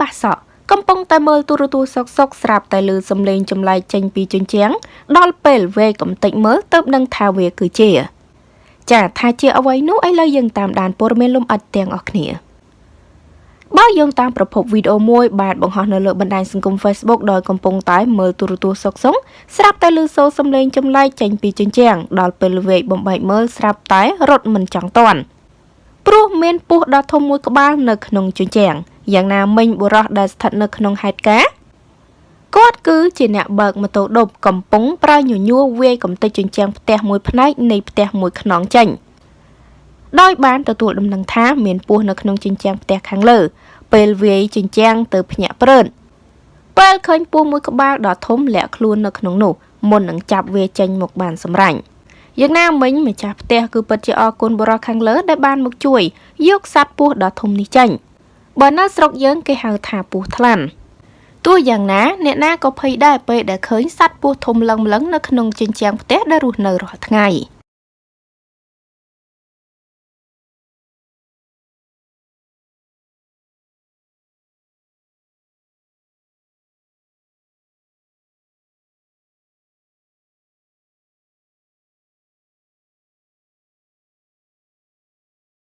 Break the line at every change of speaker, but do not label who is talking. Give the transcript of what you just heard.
បាសក់កំពុងតែមើលទូរទស្សន៍សុកសុកស្រាប់តែឮសំឡេងចម្លែកចេញពីជញ្ជាំងដល់ពេលវេកំតិចមើលទៅនឹងថាវាគឺជា ចាថាជាអ្វីនោះឥឡូវយើងតាមដានព័ត៌មានលំអិតទាំងអស់គ្នាបើយោងតាមប្រភពវីដេអូមួយបាទបង្ហោះនៅលើបណ្ដាញសង្គម Facebook ដោយកំពុងតែមើលទូរទស្សន៍សុកសុងស្រាប់តែឮសូរសំឡេងចម្លែកចេញពីជញ្ជាំងដល់ពេលវេកបំបែកមើលស្រាប់តែរត់មិនចង់តាន់ព្រោះមានពស់ដ៏ធំមួយក្បាលនៅក្នុងជញ្ជាំង យ៉ាងណាមិញបុរសដែលស្ថិតនៅក្នុងហេតុការណ៍គាត់គឺជាអ្នកបើកម៉ូតូឌុបកំពុងប្រើញញួរវាយកំទេចជញ្ជាំងផ្ទះមួយផ្នែកនៃផ្ទះមួយខ្នងចេញដោយបានទទួលដំណឹងថាមានពស់នៅក្នុងជញ្ជាំងផ្ទះខាងលើ ពេលវាយជញ្ជាំងទៅភ្ញាក់ព្រើតពេលឃើញពស់មួយក្បាលដ៏ធំលាក់ខ្លួននៅក្នុងនោះមុននឹងចាប់វាចេញមកបានសម្រាញ់យ៉ាងណាមិញម្ចាស់ផ្ទះគឺពិតជាអរគុណបរិសខាងលើដែលបានមកជួយយកសត្វពស់ដ៏ធំនេះចេញ បើនៅស្រុកយើងគេហៅថាពស់ថ្លាន់ទោះយ៉ាងណាអ្នកណាក៏ភ័យដែរពេលដែលឃើញសត្វពស់ធំលឹងម្លឹងនៅក្នុងជញ្ជាំងផ្ទះដែលរស់នៅរាល់ថ្ងៃ។